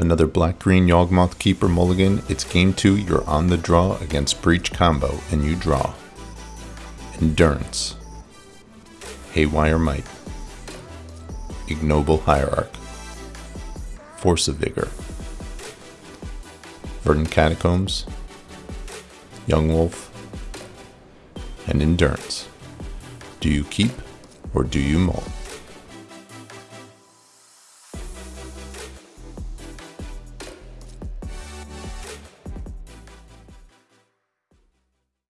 Another black-green Yawgmoth Keeper mulligan. It's game two, you're on the draw against Breach combo, and you draw. Endurance. Haywire Mite. Ignoble Hierarch. Force of Vigor. Verdant Catacombs. Young Wolf. And Endurance. Do you keep or do you mull?